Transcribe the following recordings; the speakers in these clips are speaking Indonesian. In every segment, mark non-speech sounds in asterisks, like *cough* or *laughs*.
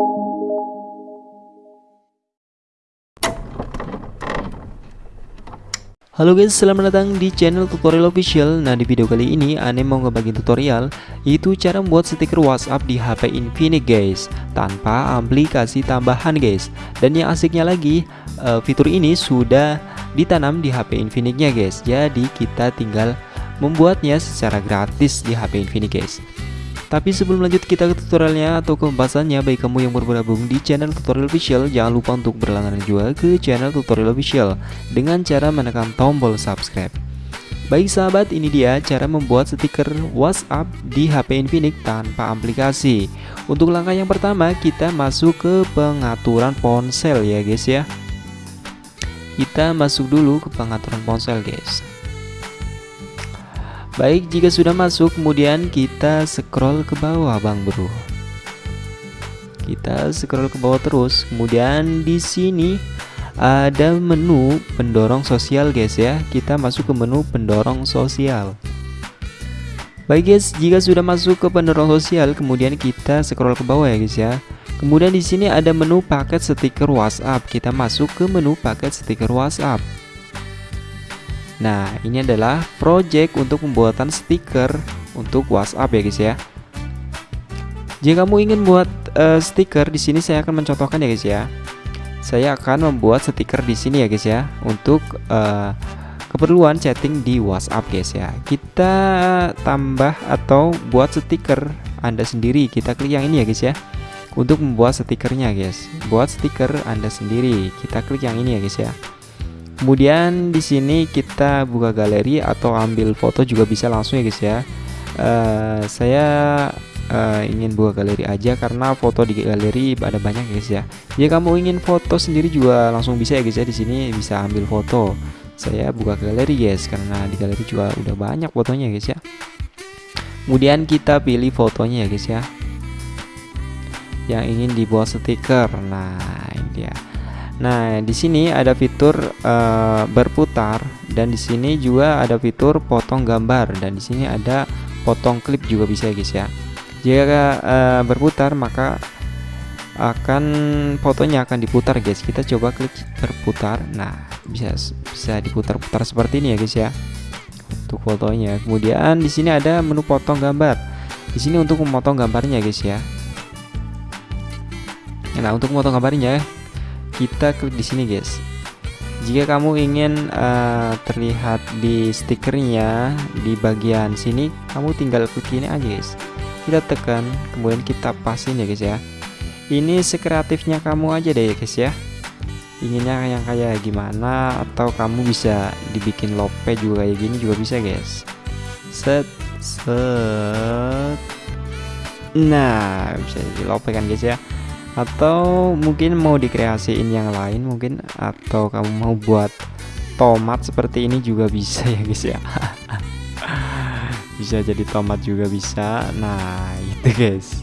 Halo guys, selamat datang di channel tutorial official. Nah di video kali ini Ane mau ngebagi tutorial Itu cara membuat stiker WhatsApp di HP Infinix guys. Tanpa aplikasi tambahan guys. Dan yang asiknya lagi uh, Fitur ini sudah ditanam di HP Infinix-nya guys. Jadi kita tinggal membuatnya secara gratis di HP Infinix guys tapi sebelum lanjut kita ke tutorialnya atau ke pembahasannya Bagi kamu yang baru bergabung di channel tutorial official Jangan lupa untuk berlangganan juga ke channel tutorial official Dengan cara menekan tombol subscribe. Baik sahabat ini dia cara membuat stiker WhatsApp di HP Infinix tanpa aplikasi. Untuk langkah yang pertama kita masuk ke pengaturan ponsel ya guys ya. Kita masuk dulu ke pengaturan ponsel guys Baik, jika sudah masuk, kemudian kita scroll ke bawah, Bang Bro. Kita scroll ke bawah terus. Kemudian di sini ada menu pendorong sosial, guys ya. Kita masuk ke menu pendorong sosial. Baik guys, jika sudah masuk ke pendorong sosial, kemudian kita scroll ke bawah ya guys ya. Kemudian di sini ada menu paket stiker WhatsApp. Kita masuk ke menu paket stiker WhatsApp. Nah, ini adalah project untuk pembuatan stiker untuk WhatsApp ya guys ya. Jika kamu ingin buat uh, stiker di sini saya akan mencontohkan ya guys ya. Saya akan membuat stiker di sini ya guys ya untuk uh, keperluan chatting di WhatsApp guys ya. Kita tambah atau buat stiker Anda sendiri. Kita klik yang ini ya guys ya. Untuk membuat stikernya guys. Buat stiker Anda sendiri. Kita klik yang ini ya guys ya. Kemudian di sini kita buka galeri atau ambil foto juga bisa langsung ya guys ya. Uh, saya uh, ingin buka galeri aja karena foto di galeri ada banyak ya guys ya. Jika kamu ingin foto sendiri juga langsung bisa ya guys ya di sini bisa ambil foto. Saya buka galeri guys karena di galeri juga udah banyak fotonya guys ya. Kemudian kita pilih fotonya ya guys ya. Yang ingin dibuat stiker. Nah, ini dia. Nah, di sini ada fitur uh, berputar dan di sini juga ada fitur potong gambar dan di sini ada potong klip juga bisa ya guys ya. Jika uh, berputar maka akan fotonya akan diputar guys. Kita coba klik berputar. Nah, bisa bisa diputar-putar seperti ini ya guys ya. Untuk fotonya. Kemudian di sini ada menu potong gambar. Di sini untuk memotong gambarnya guys ya. Nah, untuk memotong gambarnya kita klik di sini guys. Jika kamu ingin uh, terlihat di stikernya di bagian sini kamu tinggal klik ini aja guys. Kita tekan kemudian kita pasin ya guys ya. Ini sekreatifnya kamu aja deh ya guys ya. Inginnya yang kayak gimana atau kamu bisa dibikin lope juga kayak gini juga bisa guys. Set set. Nah bisa di lope kan guys ya atau mungkin mau dikreasiin yang lain mungkin atau kamu mau buat tomat seperti ini juga bisa ya guys ya. *laughs* Bisa jadi tomat juga bisa. Nah itu guys.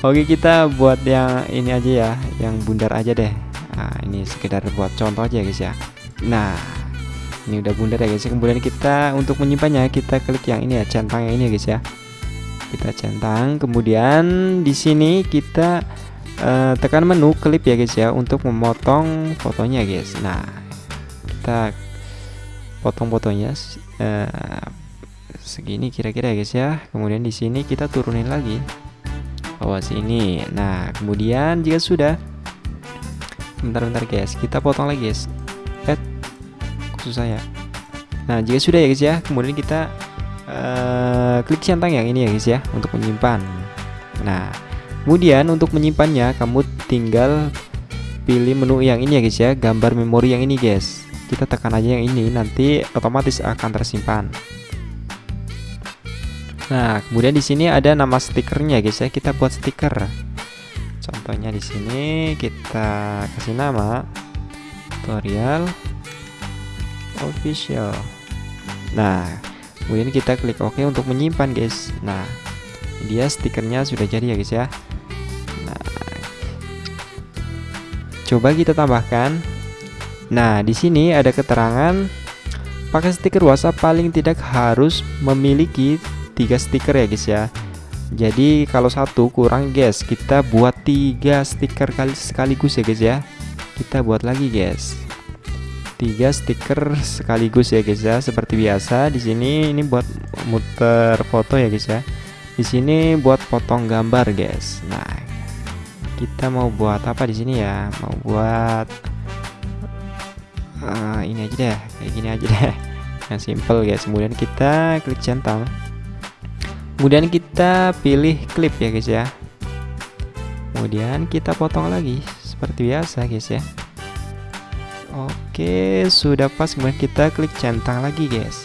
Oke kita buat yang ini aja ya yang bundar aja deh. Nah ini sekedar buat contoh aja guys ya. Nah ini udah bundar ya guys. Kemudian kita untuk menyimpannya kita klik yang ini ya centang yang ini ya guys ya kita centang. Kemudian di sini kita uh, tekan menu klip ya guys ya untuk memotong fotonya guys. Nah kita potong fotonya uh, segini kira-kira ya guys ya. Kemudian di sini kita turunin lagi. Bawah sini nah kemudian jika sudah bentar-bentar guys kita potong lagi guys. Eh khusus saya nah jika sudah ya guys ya. Kemudian kita uh, klik centang yang ini ya guys ya untuk menyimpan. Nah kemudian untuk menyimpannya kamu tinggal pilih menu yang ini ya guys ya gambar memori yang ini guys. Kita tekan aja yang ini nanti otomatis akan tersimpan. Nah kemudian di sini ada nama stikernya guys ya. Kita buat stiker. Contohnya di sini kita kasih nama tutorial official. Nah kemudian kita klik OK untuk menyimpan guys. Nah dia stikernya sudah jadi ya guys ya. Nah coba kita tambahkan. Nah di sini ada keterangan pakai stiker WhatsApp paling tidak harus memiliki tiga stiker ya guys ya. Jadi kalau satu kurang guys kita buat tiga stiker kali sekaligus ya guys ya. Kita buat lagi guys tiga stiker sekaligus ya guys ya. Seperti biasa di sini ini buat muter foto ya guys ya. Di sini buat potong gambar guys. Nah kita mau buat apa di sini ya? Mau buat uh, ini aja deh kayak gini aja deh. *laughs* Yang simple guys. Kemudian kita klik centang kemudian kita pilih clip ya guys ya. Kemudian kita potong lagi seperti biasa guys ya Oke sudah pas. Kemudian kita klik centang lagi guys.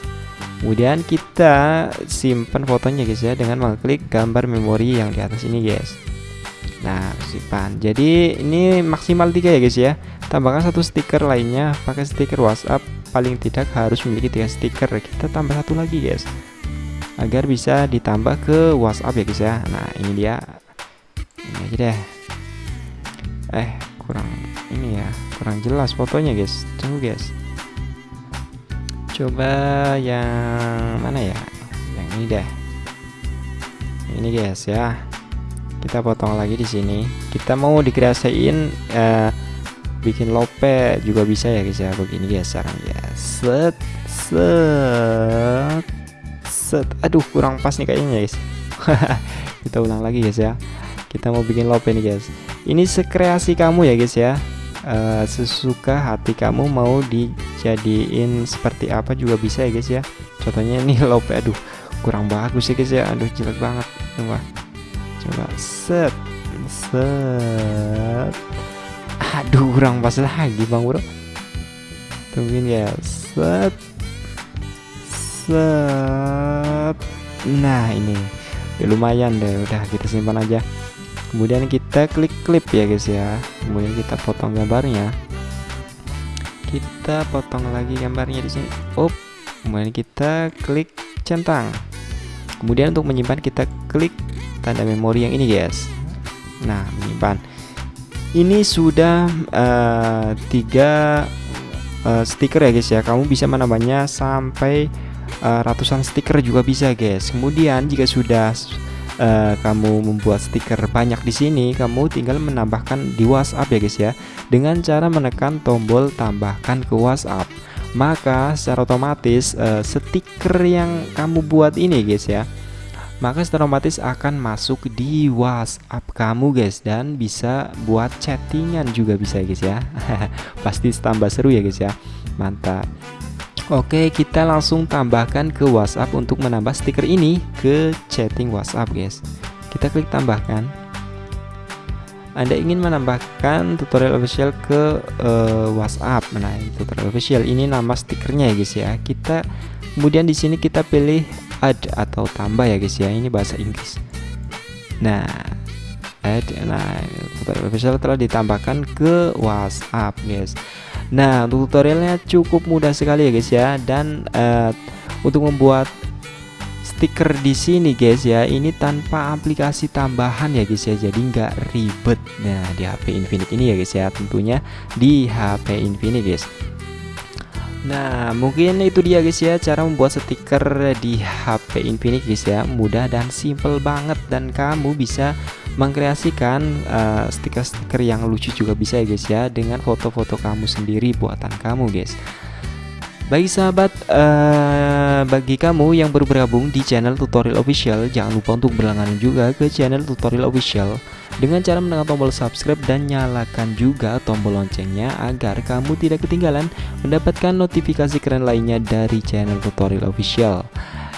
Kemudian kita simpan fotonya guys ya dengan mengklik gambar memori yang di atas ini guys. Nah simpan. Jadi ini maksimal tiga ya guys ya. Tambahkan satu stiker lainnya. Pakai stiker WhatsApp. Paling tidak harus memiliki tiga stiker. Kita tambah satu lagi guys. Agar bisa ditambah ke WhatsApp ya guys ya. Nah ini dia. Ini aja deh. Eh kurang ini ya kurang jelas fotonya guys. Tunggu guys. Coba yang mana ya? Yang ini deh. Ini guys ya. Kita potong lagi di sini. Kita mau dikreasiin uh, bikin lope juga bisa ya guys ya. Begini guys sekarang ya set set set. Aduh kurang pas nih kayaknya guys. *laughs* Kita ulang lagi guys ya. Kita mau bikin lope nih guys. Ini sekreasi kamu ya guys ya uh, sesuka hati kamu mau dijadiin seperti apa juga bisa ya guys ya. Contohnya ini *laughs* lope aduh kurang bagus ya guys ya. Aduh jelek banget coba coba set set. Aduh kurang pas lagi bang bro. Tungguin ya set set. Nah ini. Ya lumayan deh udah kita simpan aja kemudian kita klik klip ya guys ya. Kemudian kita potong gambarnya. Kita potong lagi gambarnya di sini. Up kemudian kita klik centang. Kemudian untuk menyimpan kita klik tanda memori yang ini guys. Nah menyimpan. Ini sudah uh, tiga uh, stiker ya guys ya. Kamu bisa menambahnya sampai uh, ratusan stiker juga bisa guys. Kemudian jika sudah uh, kamu membuat stiker banyak di sini kamu tinggal menambahkan di WhatsApp ya guys ya. Dengan cara menekan tombol tambahkan ke WhatsApp. Maka secara otomatis uh, stiker yang kamu buat ini guys ya maka secara otomatis akan masuk di WhatsApp kamu guys dan bisa buat chattingan juga bisa guys ya. *laughs* Pasti tambah seru ya guys ya. Mantap Oke kita langsung tambahkan ke WhatsApp untuk menambah stiker ini ke chatting WhatsApp guys. Kita klik tambahkan. Anda ingin menambahkan tutorial official ke uh, WhatsApp? Nah tutorial official. Ini nama stikernya ya guys ya. Kita kemudian di sini kita pilih add atau tambah ya guys ya. Ini bahasa Inggris. Nah add. Nah tutorial official telah ditambahkan ke WhatsApp guys nah tutorialnya cukup mudah sekali ya guys ya. Dan uh, untuk membuat stiker di sini guys ya ini tanpa aplikasi tambahan ya guys ya. Jadi nggak ribet. Nah di HP Infinix ini ya guys ya tentunya di HP Infinix guys. Nah mungkin itu dia guys ya cara membuat stiker di HP Infinix guys ya. Mudah dan simple banget dan kamu bisa mengkreasikan eh, stiker-stiker uh, yang lucu juga bisa ya guys ya dengan foto-foto kamu sendiri buatan kamu guys bagi sahabat, uh, bagi kamu yang baru bergabung di channel tutorial official, jangan lupa untuk berlangganan juga ke channel tutorial official dengan cara menekan tombol subscribe dan nyalakan juga tombol loncengnya agar kamu tidak ketinggalan mendapatkan notifikasi keren lainnya dari channel tutorial official.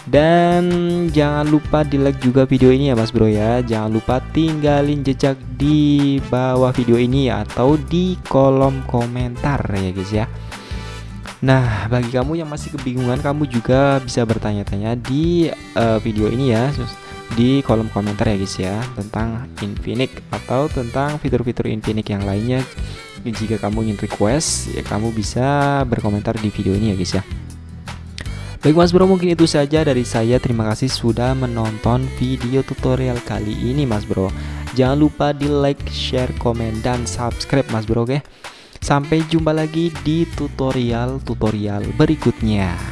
Dan jangan lupa di like juga video ini ya mas bro ya Jangan lupa tinggalin jejak di bawah video ini atau di kolom komentar ya guys ya Nah, bagi kamu yang masih kebingungan, kamu juga bisa bertanya-tanya di uh, video ini ya, di kolom komentar ya guys ya, tentang Infinix atau tentang fitur-fitur Infinix yang lainnya. Jika kamu ingin request, ya kamu bisa berkomentar di video ini ya guys ya. Baik mas bro mungkin itu saja dari saya Terima kasih sudah menonton video tutorial kali ini mas bro Jangan lupa di like, share, komen, dan subscribe mas bro oke? Sampai jumpa lagi di tutorial-tutorial berikutnya.